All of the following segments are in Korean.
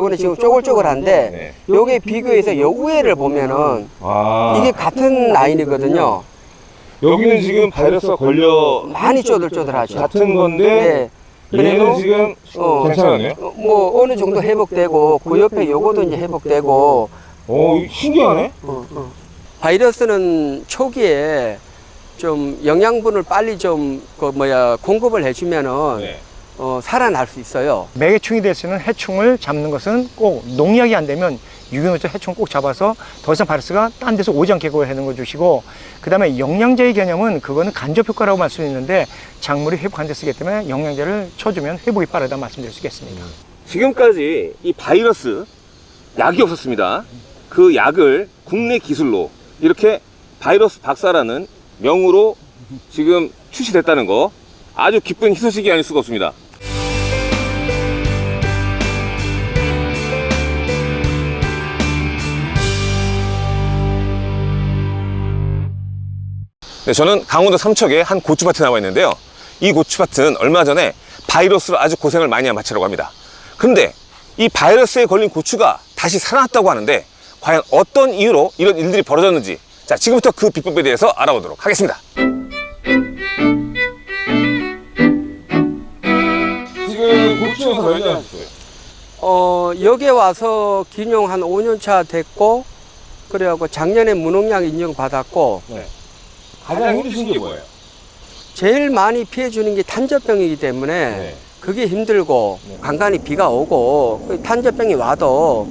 요거는 지금 쪼글쪼글한데 요게 비교해서 요 위에를 보면은 아 이게 같은 라인이거든요. 여기는 지금 바이러스가 걸려 많이 쪼들쪼들하죠. 같은 건데 네. 얘는 지금 어, 괜찮았네요. 어, 뭐 어느 정도 회복되고 그 옆에 요거도 이제 회복되고 오 신기하네. 어, 어. 바이러스는 초기에 좀 영양분을 빨리 좀 그 뭐야 공급을 해주면은 네. 어, 살아날 수 있어요. 매개충이 될 수 있는 해충을 잡는 것은 꼭 농약이 안 되면 유기농에서 해충 꼭 잡아서 더 이상 바이러스가 딴 데서 오지 않게 그걸 해는 거 주시고 그 다음에 영양제의 개념은 그거는 간접 효과라고 말씀드리는데 작물이 회복 안 됐기 때문에 영양제를 쳐주면 회복이 빠르다 말씀드릴 수 있겠습니다. 지금까지 이 바이러스 약이 없었습니다. 그 약을 국내 기술로 이렇게 바이러스 박사라는 명으로 지금 출시됐다는 거 아주 기쁜 희소식이 아닐 수가 없습니다. 네, 저는 강원도 삼척의 한 고추밭에 나와 있는데요. 이 고추밭은 얼마 전에 바이러스로 아주 고생을 많이 한 밭이라고 합니다. 그런데 이 바이러스에 걸린 고추가 다시 살아났다고 하는데 과연 어떤 이유로 이런 일들이 벌어졌는지 자 지금부터 그 비법에 대해서 알아보도록 하겠습니다. 지금 고추에서 몇년 하셨어요? 어, 여기에 와서 기농 한 5년 차 됐고 그래갖고 작년에 무농약 인증 받았고 가장 힘드신 게 뭐예요? 제일 많이 피해 주는 게 탄저병이기 때문에 네. 그게 힘들고 네. 간간히 비가 오고 그 탄저병이 와도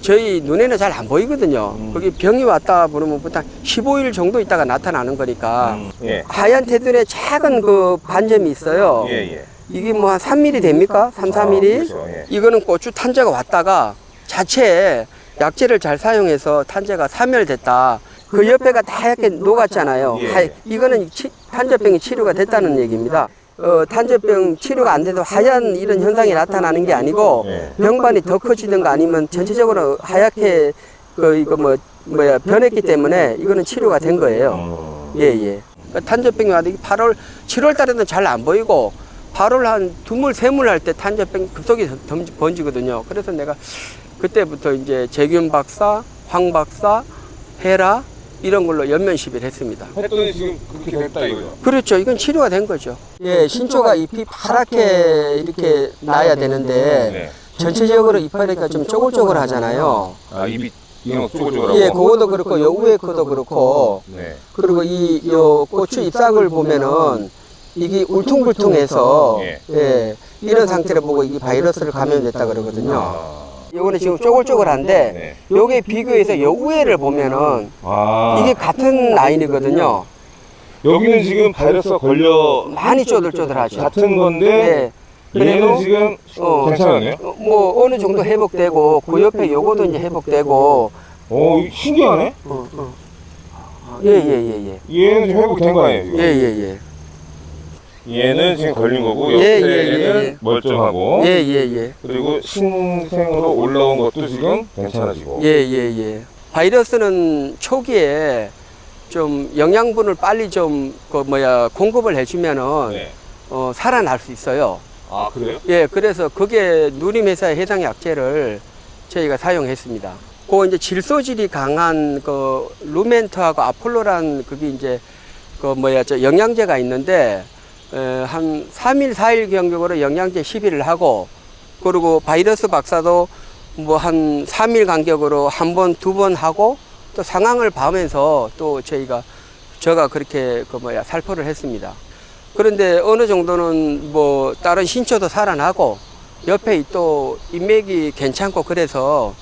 저희 눈에는 잘 안 보이거든요. 음. 거기 병이 왔다 그러면 보통 15일 정도 있다가 나타나는 거니까 예. 하얀 테두리에 작은 그 반점이 있어요. 예, 예. 이게 뭐 한 3mm 됩니까? 3, 4mm? 그렇죠, 예. 이거는 고추 탄저가 왔다가 자체에 약재를 잘 사용해서 탄저가 사멸됐다. 그 옆에가 하얗게 녹았잖아요. 예. 하- 이거는 치- 탄저병이 치료가 됐다는 얘기입니다. 어, 탄저병 치료가 안 돼도 하얀 이런 현상이 나타나는 게 아니고 예. 병반이 더 커지든가 아니면 전체적으로 하얗게 그 이거 뭐 뭐야 변했기 때문에 이거는 치료가 된 거예요. 어. 예, 예. 그러니까 탄저병이 와도 8월, 7월 달에는 잘 안 보이고 8월 한 두물, 세물 할 때 탄저병 급속히 덤- 번지거든요. 그래서 내가 그때부터 이제 재균 박사, 황 박사, 헤라 이런 걸로 연면 시비를 했습니다. 했더니 지금 그렇게 됐다 이거죠. 그렇죠. 이건 치료가 된 거죠. 예, 신초가 잎이 파랗게 이렇게 나야 되는데 네. 전체적으로 이파리가 좀 쪼글쪼글 하잖아요. 아 쪼글쪼글하고. 예, 그거도 그렇고 요 위에 거도 그렇고 네. 그리고 이 요 고추 잎사귀를 보면은 이게 울퉁불퉁해서 예. 예, 이런 상태를 보고 이게 바이러스를 감염됐다 그러거든요. 아. 요거는 지금 쪼글쪼글한데 네. 요게 비교해서 요 위에를 보면은 아. 이게 같은 라인이거든요. 여기는 지금 바이러스가 걸려 많이 쪼들쪼들하죠. 같은 건데 예. 얘는 그래도 지금 어, 괜찮았네요. 어, 뭐 어느 정도 회복되고 그 옆에 요거도 이제 회복되고 오 신기하네. 어, 어. 예, 예, 예, 예. 얘는 회복된 거 아니에요? 지금? 예, 예, 예. 얘는 지금 걸린 거고 예, 옆에는 예, 예. 멀쩡하고 예, 예, 예. 그리고 신생으로 올라온 것도 지금 괜찮아지고. 예, 예, 예. 바이러스는 초기에 좀 영양분을 빨리 좀 그 뭐야 공급을 해주면은 네. 어, 살아날 수 있어요. 아 그래요? 예, 그래서 그게 누림회사의 해당 약재를 저희가 사용했습니다. 그 이제 질소질이 강한 그 루멘트하고 아폴로란 그게 이제 그 뭐야 저 영양제가 있는데 에, 한 3일, 4일 간격으로 영양제 시비를 하고 그리고 바이러스 박사도 뭐 한 3일 간격으로 한 번, 두 번 하고 또 상황을 봐면서 또 저희가 제가 그렇게 그 뭐야 살포를 했습니다. 그런데 어느 정도는 뭐 다른 신초도 살아나고 옆에 또 인맥이 괜찮고 그래서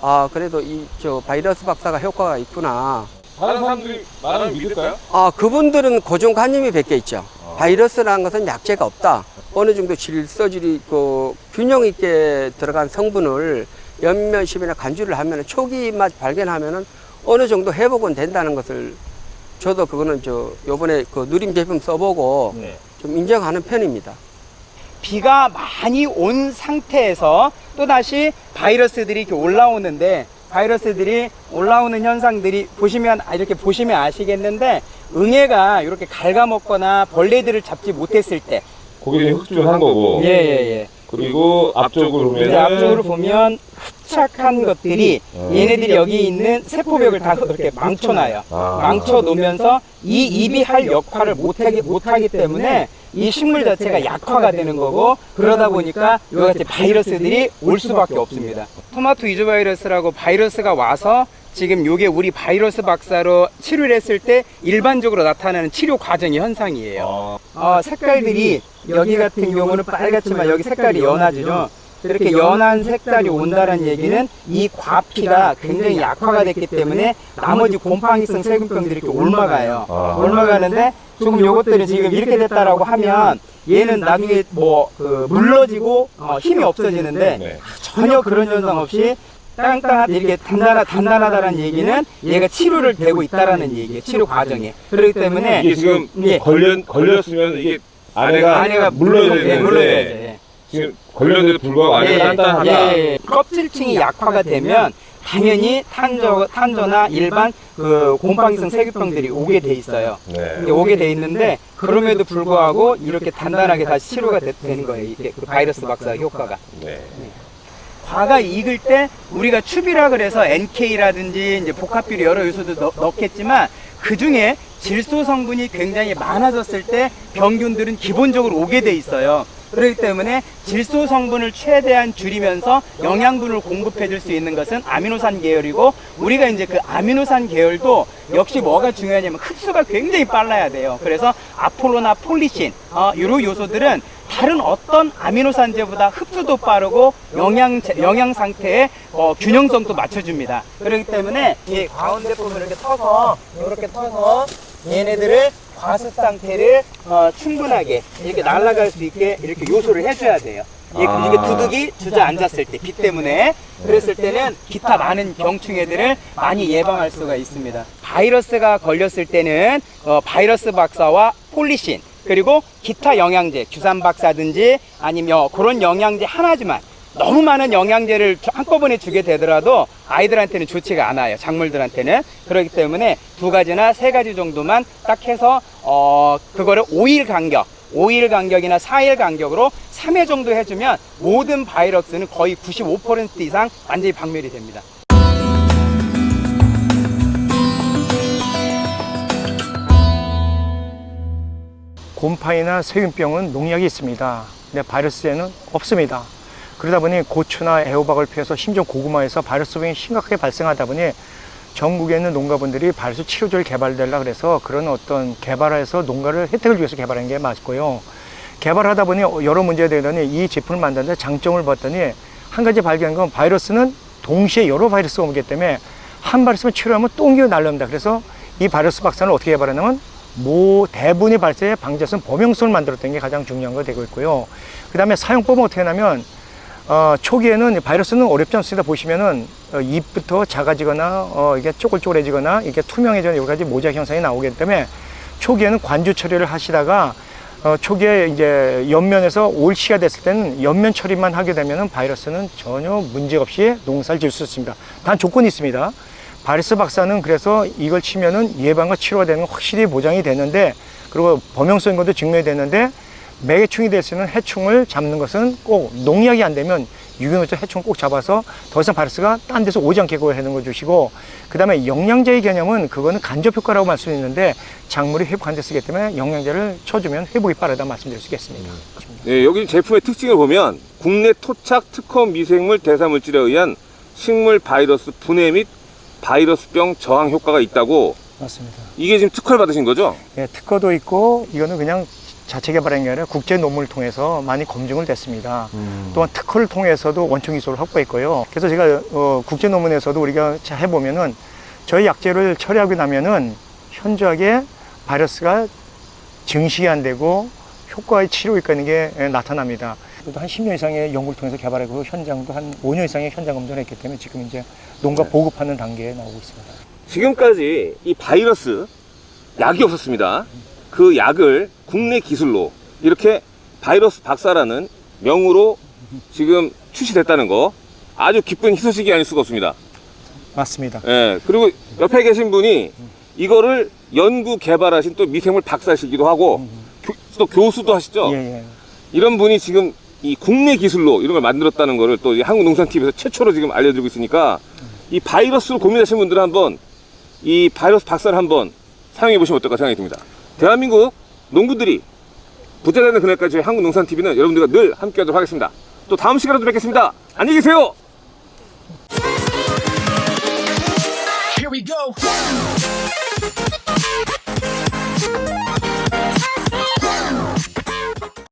아 그래도 이 저 바이러스 박사가 효과가 있구나. 다른 사람들이 말하면 믿을까요? 아 그분들은 고정관념이 몇개 있죠. 바이러스라는 것은 약재가 없다. 어느 정도 질서질이 있고 균형 있게 들어간 성분을 연면십이나 간주를 하면 초기 맛 발견하면은 어느 정도 회복은 된다는 것을 저도 그거는 저 요번에 그 누림 제품 써보고 네. 좀 인정하는 편입니다. 비가 많이 온 상태에서 또다시 바이러스들이 이렇게 올라오는데 바이러스들이 올라오는 현상들이 보시면 아, 이렇게 보시면 아시겠는데 응애가 이렇게 갉아먹거나 벌레들을 잡지 못했을 때 고기를 흑주한 거고. 예 예 예 그리고 앞쪽으로 보면 앞쪽으로 보면 토착한 것들이 얘네들이 여기 있는 세포벽을 다 그렇게 망쳐놔요. 아. 망쳐 놓으면서 이 입이 할 역할을 못하기, 못하기 때문에 이 식물 자체가 약화가 되는 거고 그러다 보니까 이와 같이 바이러스들이 올 수밖에 없습니다. 토마토 이주 바이러스라고 바이러스가 와서 지금 요게 우리 바이러스 박사로 치료를 했을 때 일반적으로 나타나는 치료 과정의 현상이에요. 어, 색깔들이 여기 같은 경우는 빨갛지만 여기 색깔이 연하죠. 이렇게 연한 색깔이 온다는 얘기는 이 과피가 굉장히 약화가 됐기 때문에 나머지 곰팡이성 세균병들이 이렇게 올라가요. 아. 올라가는데 조금 요것들은 지금 이렇게 됐다라고 하면 얘는 나중에 뭐 그 물러지고 어, 힘이 없어지는데 네. 전혀 그런 현상 없이 땅땅한 이렇게 단단하, 단단하다는 얘기는 얘가 치료를 되고 있다라는 얘기예요. 치료 과정에. 그렇기 때문에 이게 지금 예. 걸려, 걸렸으면 이게 안에가, 안에가 물러져야 예, 되는데. 예. 지금 걸렸는데도 불구하고 안에가 예, 단단하다. 예, 예. 껍질층이 약화가 되면 당연히 탄저, 탄저나 일반 그 곰팡이성 세균병들이 오게 돼 있어요. 네. 오게 돼 있는데 그럼에도 불구하고 이렇게 단단하게 다시 치료가 되, 는 거예요. 이게 그 바이러스 박사 효과가. 네. 과가 익을 때 우리가 추비라 그래서 NK라든지 이제 복합비료 여러 요소도 넣, 넣겠지만 그 중에 질소 성분이 굉장히 많아졌을 때 병균들은 기본적으로 오게 돼 있어요. 그렇기 때문에 질소 성분을 최대한 줄이면서 영양분을 공급해 줄 수 있는 것은 아미노산 계열이고 우리가 이제 그 아미노산 계열도 역시 뭐가 중요하냐면 흡수가 굉장히 빨라야 돼요. 그래서 아폴로나 폴리신 어, 이런 요소들은 다른 어떤 아미노산제보다 흡수도 빠르고 영양 영양 상태의 어, 균형성도 맞춰줍니다. 그렇기 때문에 이 가운데 부분 이렇게 터서 이렇게 터서 얘네들을 과습 상태를 어, 충분하게 이렇게 날아갈 수 있게 이렇게 요소를 해줘야 돼요. 이- 아. 이게 두둑이 주저앉았을 때, 비 때문에. 그랬을 때는 기타 많은 병충 해들을 많이 예방할 수가 있습니다. 바이러스가 걸렸을 때는 어, 바이러스 박사와 폴리신, 그리고 기타 영양제, 규산 박사든지 아니면 어, 그런 영양제 하나지만 너무 많은 영양제를 한꺼번에 주게 되더라도 아이들한테는 좋지가 않아요. 작물들한테는. 그렇기 때문에 두 가지나 세 가지 정도만 딱 해서, 어, 그거를 5일 간격, 5일 간격이나 4일 간격으로 3회 정도 해주면 모든 바이러스는 거의 95% 이상 완전히 박멸이 됩니다. 곰팡이나 세균병은 농약이 있습니다. 근데 바이러스에는 없습니다. 그러다 보니 고추나 애호박을 피해서 심지어 고구마에서 바이러스병이 심각하게 발생하다 보니 전국에 있는 농가분들이 바이러스 치료제를 개발되려 그래서 그런 어떤 개발해서 농가를 혜택을 위해서 개발한 게 맞고요. 개발하다 보니 여러 문제가 되더니 이 제품을 만드는데 장점을 봤더니 한 가지 발견한 건 바이러스는 동시에 여러 바이러스가 오기 때문에 한 바이러스만 치료하면 또 옮겨 날렵니다. 그래서 이 바이러스 박사는 어떻게 개발했냐면 모 대부분의 발생에 방지해서 범용성을 만들었던 게 가장 중요한 거 되고 있고요. 그 다음에 사용법은 어떻게 하냐면 어, 초기에는 바이러스는 어렵지 않습니다. 보시면은 어, 잎부터 작아지거나 어, 이게 쪼글쪼글해지거나 이게 투명해지는 여러 가지 모작 현상이 나오기 때문에 초기에는 관주 처리를 하시다가 어, 초기에 이제 옆면에서 올시가 됐을 때는 옆면 처리만 하게 되면은 바이러스는 전혀 문제 없이 농사를 지을 수 있습니다. 단 조건이 있습니다. 바이러스 박사는 그래서 이걸 치면은 예방과 치료가 되는 건 확실히 보장이 되는데 그리고 범용성인 것도 증명이 되는데 매해충이 될 수 있는 해충을 잡는 것은 꼭 농약이 안 되면 유기농적 해충을 꼭 잡아서 더 이상 바이러스가 딴 데서 오지 않게 그걸 해놓은 거 주시고 그 다음에 영양제의 개념은 그거는 간접 효과라고 말씀드리는데 작물이 회복 안 됐기 때문에 영양제를 쳐주면 회복이 빠르다 말씀드릴 수 있겠습니다. 네, 여기 제품의 특징을 보면 국내 토착 특허 미생물 대사물질에 의한 식물 바이러스 분해 및 바이러스병 저항 효과가 있다고 맞습니다. 이게 지금 특허를 받으신 거죠? 예, 특허도 있고 이거는 그냥 자체 개발한 게 아니라 국제 논문을 통해서 많이 검증을 됐습니다. 또한 특허를 통해서도 원천 기술을 확보했고요. 그래서 제가 어, 국제 논문에서도 우리가 자- 해보면은 저희 약제를 처리하고 나면은 현저하게 바이러스가 증식이 안 되고 효과의 치료 효과는 게 예, 나타납니다. 한 10년 이상의 연구를 통해서 개발하고 현장도 한 5년 이상의 현장 검증을 했기 때문에 지금 이제 농가 보급하는 단계에 나오고 있습니다. 지금까지 이 바이러스 약이 없었습니다. 그 약을 국내 기술로 이렇게 바이러스 박사라는 명으로 지금 출시됐다는 거 아주 기쁜 희소식이 아닐 수가 없습니다. 맞습니다. 예, 그리고 옆에 계신 분이 이거를 연구 개발하신 또 미생물 박사시기도 하고 교, 또 교수도 하시죠. 예, 예. 이런 분이 지금 이 국내 기술로 이런 걸 만들었다는 거를 또 한국농산TV에서 최초로 지금 알려드리고 있으니까 이 바이러스로 고민하시는 분들은 한번 이 바이러스 박사를 한번 사용해 보시면 어떨까 생각이 듭니다. 대한민국 농부들이 부자 되는 그날까지 저희 한국 농산TV는 여러분들과 늘 함께 하도록 하겠습니다. 또 다음 시간에도 뵙겠습니다. 안녕히 계세요! Here we go.